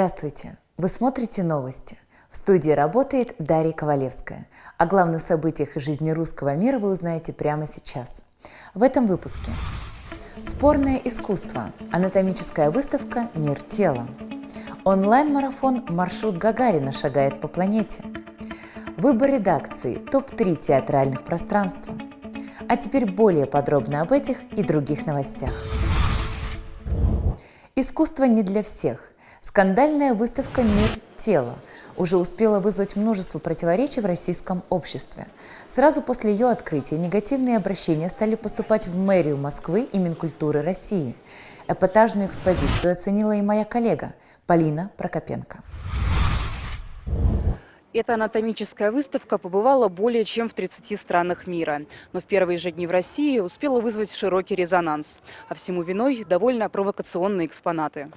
Здравствуйте! Вы смотрите новости. В студии работает Дарья Ковалевская. О главных событиях из жизни русского мира вы узнаете прямо сейчас. В этом выпуске. Спорное искусство. Анатомическая выставка «Мир тела». Онлайн-марафон «Маршрут Гагарина» шагает по планете. Выбор редакции. Топ-3 театральных пространства. А теперь более подробно об этих и других новостях. Искусство не для всех. Скандальная выставка «Мир тела» уже успела вызвать множество противоречий в российском обществе. Сразу после ее открытия негативные обращения стали поступать в мэрию Москвы и Минкультуры России. Эпатажную экспозицию оценила и моя коллега Полина Прокопенко. Эта анатомическая выставка побывала более чем в 30 странах мира. Но в первые же дни в России успела вызвать широкий резонанс. А всему виной довольно провокационные экспонаты.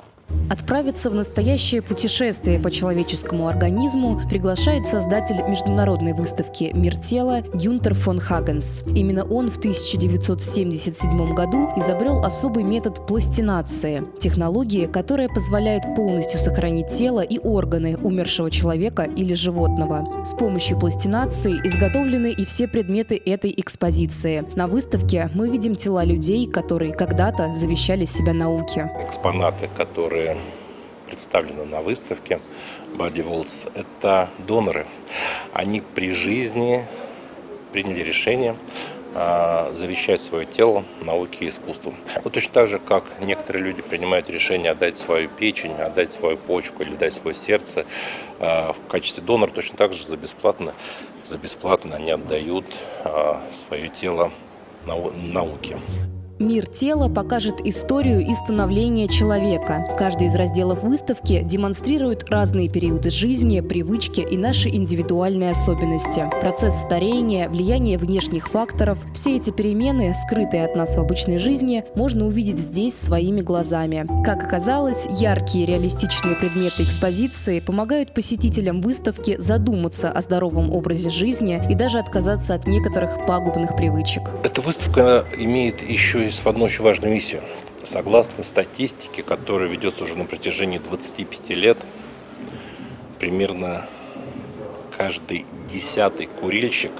Отправиться в настоящее путешествие по человеческому организму приглашает создатель международной выставки «Мир тела» Гюнтер фон Хагенс. Именно он в 1977 году изобрел особый метод пластинации – технологии, которая позволяет полностью сохранить тело и органы умершего человека или животного. С помощью пластинации изготовлены и все предметы этой экспозиции. На выставке мы видим тела людей, которые когда-то завещали себя науке. Экспонаты, которые представлены на выставке Body Walls, это доноры. Они при жизни приняли решение а, завещать свое тело науке и искусству. Вот точно так же, как некоторые люди принимают решение отдать свою печень, отдать свою почку или дать свое сердце а, в качестве донора, точно так же за бесплатно, за бесплатно они отдают а, свое тело науке. Мир тела покажет историю и становление человека. Каждый из разделов выставки демонстрирует разные периоды жизни, привычки и наши индивидуальные особенности. Процесс старения, влияние внешних факторов – все эти перемены, скрытые от нас в обычной жизни, можно увидеть здесь своими глазами. Как оказалось, яркие реалистичные предметы экспозиции помогают посетителям выставки задуматься о здоровом образе жизни и даже отказаться от некоторых пагубных привычек. Эта выставка имеет еще есть одну очень важную миссию. Согласно статистике, которая ведется уже на протяжении 25 лет, примерно каждый десятый курильщик,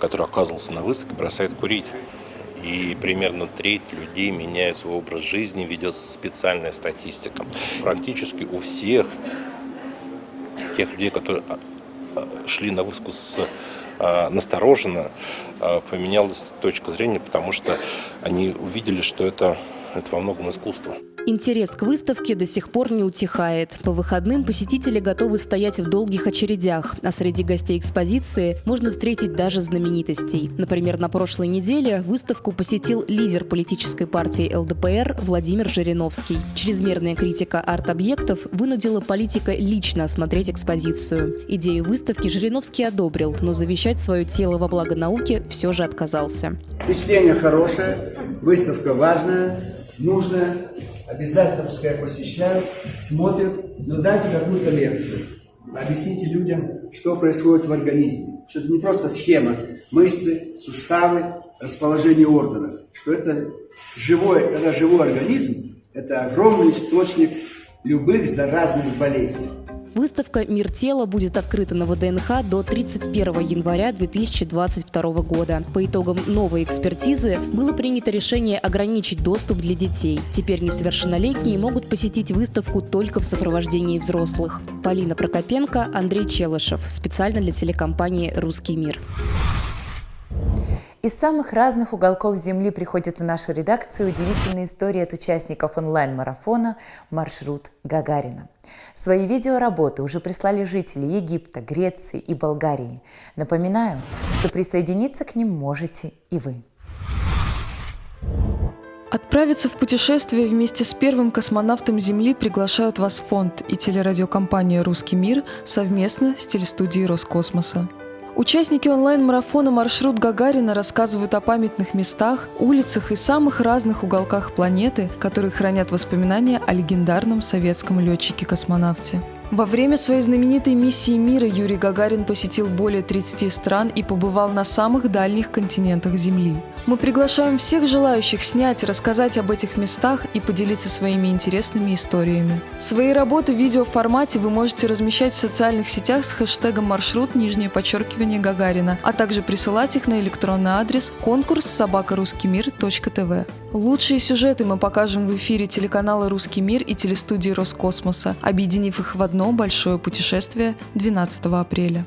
который оказывался на выставке, бросает курить. И примерно треть людей меняет свой образ жизни, ведется специальная статистика. Практически у всех тех людей, которые а, а, шли на выставку с настороженно а, поменялась точка зрения, потому что они увидели, что это, это во многом искусство. Интерес к выставке до сих пор не утихает. По выходным посетители готовы стоять в долгих очередях, а среди гостей экспозиции можно встретить даже знаменитостей. Например, на прошлой неделе выставку посетил лидер политической партии ЛДПР Владимир Жириновский. Чрезмерная критика арт-объектов вынудила политика лично осмотреть экспозицию. Идею выставки Жириновский одобрил, но завещать свое тело во благо науки все же отказался. Впечатление хорошее, выставка важная, нужная обязательно пускай посещают, смотрят, но дайте какую-то лекцию. Объясните людям, что происходит в организме. Что это не просто схема мышцы, суставы, расположение органов. Что это живой, это живой организм, это огромный источник любых заразных болезней. Выставка «Мир тела» будет открыта на ВДНХ до 31 января 2022 года. По итогам новой экспертизы было принято решение ограничить доступ для детей. Теперь несовершеннолетние могут посетить выставку только в сопровождении взрослых. Полина Прокопенко, Андрей Челышев. Специально для телекомпании «Русский мир». Из самых разных уголков Земли приходят в нашу редакцию удивительные истории от участников онлайн-марафона «Маршрут Гагарина». Свои видеоработы уже прислали жители Египта, Греции и Болгарии. Напоминаю, что присоединиться к ним можете и вы. Отправиться в путешествие вместе с первым космонавтом Земли приглашают вас фонд и телерадиокомпания «Русский мир» совместно с телестудией Роскосмоса. Участники онлайн-марафона «Маршрут Гагарина» рассказывают о памятных местах, улицах и самых разных уголках планеты, которые хранят воспоминания о легендарном советском летчике-космонавте. Во время своей знаменитой миссии мира Юрий Гагарин посетил более 30 стран и побывал на самых дальних континентах Земли. Мы приглашаем всех желающих снять, рассказать об этих местах и поделиться своими интересными историями. Свои работы в видеоформате вы можете размещать в социальных сетях с хэштегом «Маршрут нижнее подчеркивание Гагарина», а также присылать их на электронный адрес конкурс собакарусскимир.тв. Лучшие сюжеты мы покажем в эфире телеканала «Русский мир» и телестудии Роскосмоса, объединив их в одно большое путешествие 12 апреля.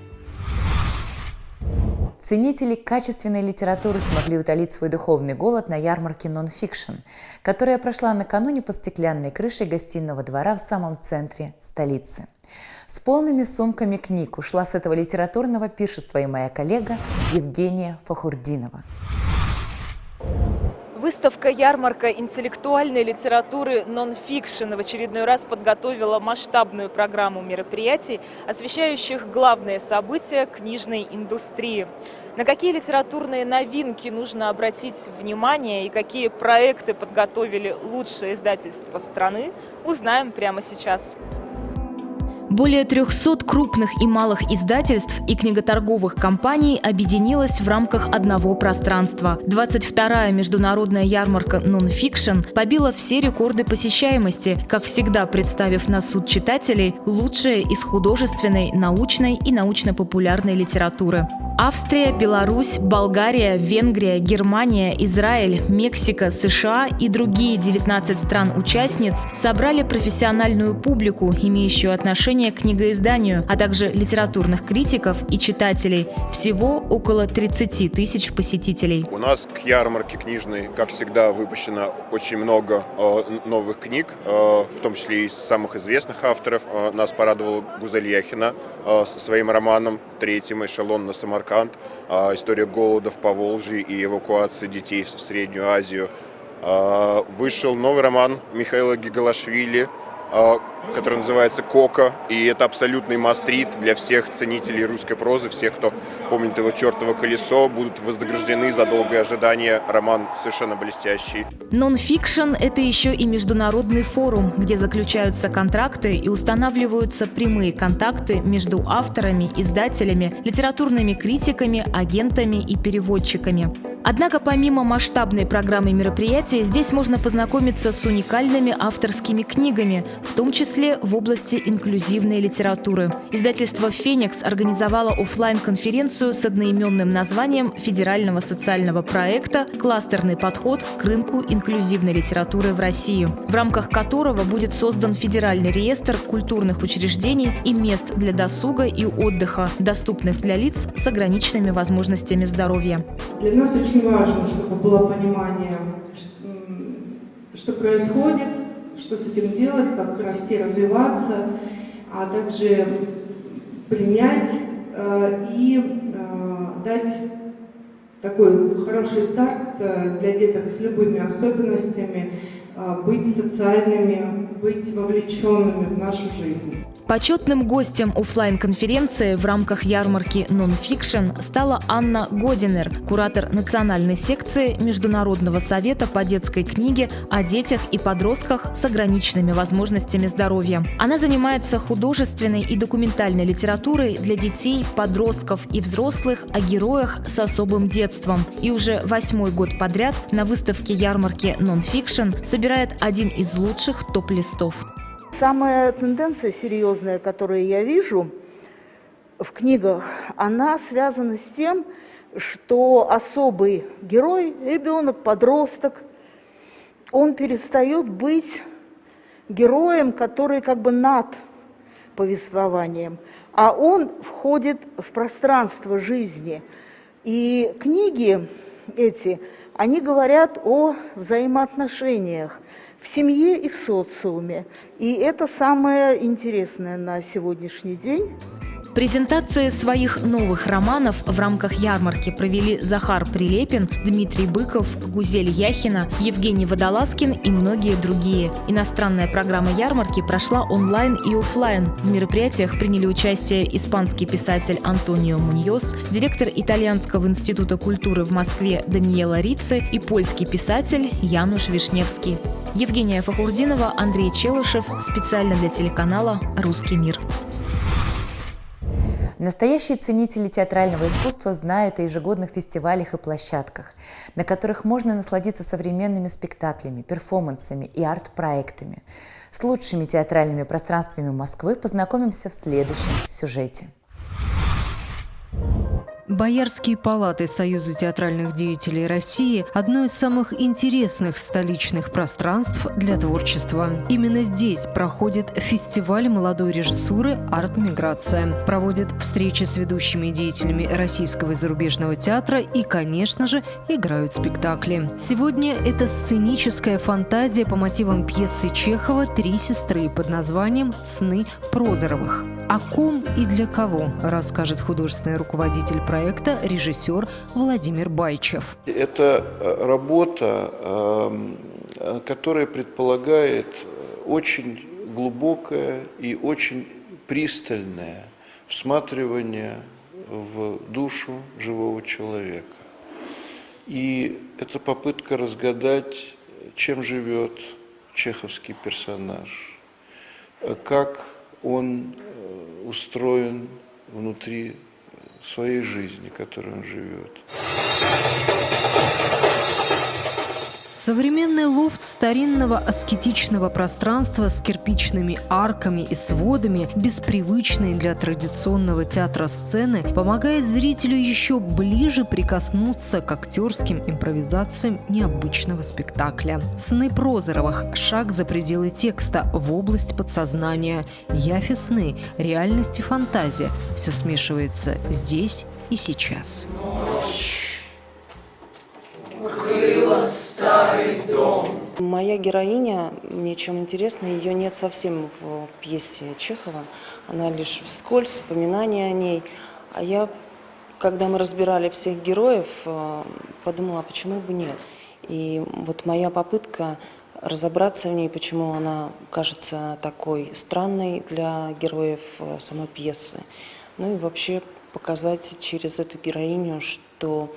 Ценители качественной литературы смогли утолить свой духовный голод на ярмарке «Нонфикшн», которая прошла накануне под стеклянной крышей гостиного двора в самом центре столицы. С полными сумками книг ушла с этого литературного пиршества и моя коллега Евгения Фахрутдинова. Выставка-ярмарка интеллектуальной литературы «Нонфикшн» в очередной раз подготовила масштабную программу мероприятий, освещающих главные события книжной индустрии. На какие литературные новинки нужно обратить внимание и какие проекты подготовили лучшие издательства страны, узнаем прямо сейчас. Более 300 крупных и малых издательств и книготорговых компаний объединилось в рамках одного пространства. 22-я международная ярмарка «Нонфикшн» побила все рекорды посещаемости, как всегда представив на суд читателей лучшее из художественной, научной и научно-популярной литературы. Австрия, Беларусь, Болгария, Венгрия, Германия, Израиль, Мексика, США и другие 19 стран-участниц собрали профессиональную публику, имеющую отношение к книгоизданию, а также литературных критиков и читателей. Всего около 30 тысяч посетителей. У нас к ярмарке книжной, как всегда, выпущено очень много э, новых книг, э, в том числе из самых известных авторов. Э, нас порадовала Гузель Яхина э, со своим романом «Третьим эшелон на Самарканд» Самарканд, а, история голода в Поволжье и эвакуации детей в Среднюю Азию. А, вышел новый роман Михаила Гиголашвили который называется «Кока», и это абсолютный must-read для всех ценителей русской прозы, всех, кто помнит его «Чертово колесо», будут вознаграждены за долгое ожидание. Роман совершенно блестящий. Нон-фикшн – это еще и международный форум, где заключаются контракты и устанавливаются прямые контакты между авторами, издателями, литературными критиками, агентами и переводчиками. Однако помимо масштабной программы мероприятий, здесь можно познакомиться с уникальными авторскими книгами, в том числе в области инклюзивной литературы. Издательство «Феникс» организовало офлайн конференцию с одноименным названием федерального социального проекта «Кластерный подход к рынку инклюзивной литературы в России», в рамках которого будет создан федеральный реестр культурных учреждений и мест для досуга и отдыха, доступных для лиц с ограниченными возможностями здоровья. Для нас очень важно, чтобы было понимание, что происходит, что с этим делать, как расти, развиваться, а также принять э, и э, дать такой хороший старт э, для деток с любыми особенностями, быть социальными, быть вовлеченными в нашу жизнь. Почетным гостем офлайн конференции в рамках ярмарки «Нонфикшн» стала Анна Годинер, куратор национальной секции Международного совета по детской книге о детях и подростках с ограниченными возможностями здоровья. Она занимается художественной и документальной литературой для детей, подростков и взрослых о героях с особым детством. И уже восьмой год подряд на выставке ярмарки «Нонфикшн» собирает один из лучших топ-листов. Самая тенденция серьезная, которую я вижу в книгах, она связана с тем, что особый герой, ребенок, подросток, он перестает быть героем, который как бы над повествованием, а он входит в пространство жизни. И книги эти, они говорят о взаимоотношениях, в семье и в социуме. И это самое интересное на сегодняшний день. Презентации своих новых романов в рамках ярмарки провели Захар Прилепин, Дмитрий Быков, Гузель Яхина, Евгений Водолазкин и многие другие. Иностранная программа ярмарки прошла онлайн и офлайн. В мероприятиях приняли участие испанский писатель Антонио Муньос, директор Итальянского института культуры в Москве Даниэла Рицци и польский писатель Януш Вишневский. Евгения Фахурдинова, Андрей Челышев. Специально для телеканала «Русский мир». Настоящие ценители театрального искусства знают о ежегодных фестивалях и площадках, на которых можно насладиться современными спектаклями, перформансами и арт-проектами. С лучшими театральными пространствами Москвы познакомимся в следующем сюжете. Боярские палаты Союза театральных деятелей России – одно из самых интересных столичных пространств для творчества. Именно здесь проходит фестиваль молодой режиссуры «Арт-миграция». Проводит встречи с ведущими деятелями российского и зарубежного театра и, конечно же, играют спектакли. Сегодня это сценическая фантазия по мотивам пьесы Чехова «Три сестры» под названием «Сны Прозоровых». О ком и для кого расскажет художественный руководитель проекта, режиссер Владимир Байчев. Это э, работа, эм, которая предполагает очень глубокое и очень пристальное всматривание в душу живого человека. И это попытка разгадать, чем живет чеховский персонаж, как он устроен внутри своей жизни, которой он живет. Современный лофт старинного аскетичного пространства с кирпичными арками и сводами, без для традиционного театра сцены, помогает зрителю еще ближе прикоснуться к актерским импровизациям необычного спектакля. «Сны Прозоровых. Шаг за пределы текста. В область подсознания. Яфи сны. Реальность и фантазия. Все смешивается здесь и сейчас. Ночь Моя героиня, мне чем интересна, ее нет совсем в пьесе Чехова. Она лишь вскользь, вспоминания о ней. А я, когда мы разбирали всех героев, э, подумала, а почему бы нет? И вот моя попытка разобраться в ней, почему она кажется такой странной для героев э, самой пьесы. Ну и вообще показать через эту героиню, что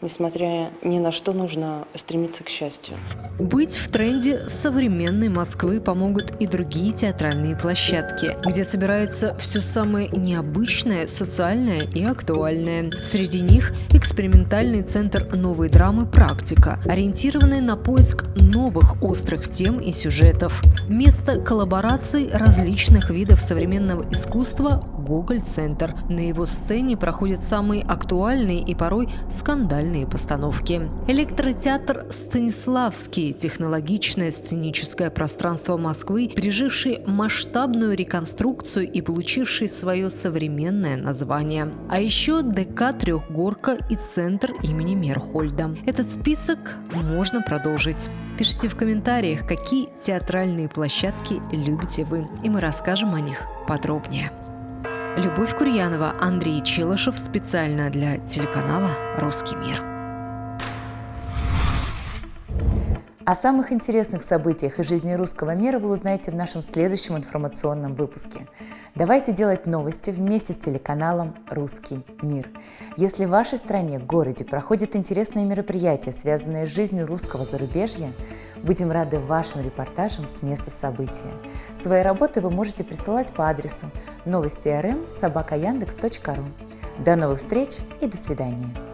несмотря ни на что, нужно стремиться к счастью. Быть в тренде современной Москвы помогут и другие театральные площадки, где собирается все самое необычное, социальное и актуальное. Среди них экспериментальный центр новой драмы «Практика», ориентированный на поиск новых острых тем и сюжетов. Место коллабораций различных видов современного искусства Гоголь-центр. На его сцене проходят самые актуальные и порой скандальные постановки. Электротеатр «Станиславский» – технологичное сценическое пространство Москвы, переживший масштабную реконструкцию и получивший свое современное название. А еще ДК «Трехгорка» и Центр имени Мерхольда. Этот список можно продолжить. Пишите в комментариях, какие театральные площадки любите вы, и мы расскажем о них подробнее. Любовь Курьянова, Андрей Челышев специально для телеканала «Русский мир». О самых интересных событиях из жизни русского мира вы узнаете в нашем следующем информационном выпуске. Давайте делать новости вместе с телеканалом «Русский мир». Если в вашей стране, городе проходят интересные мероприятия, связанные с жизнью русского зарубежья, будем рады вашим репортажам с места события. Свои работы вы можете присылать по адресу новости До новых встреч и до свидания.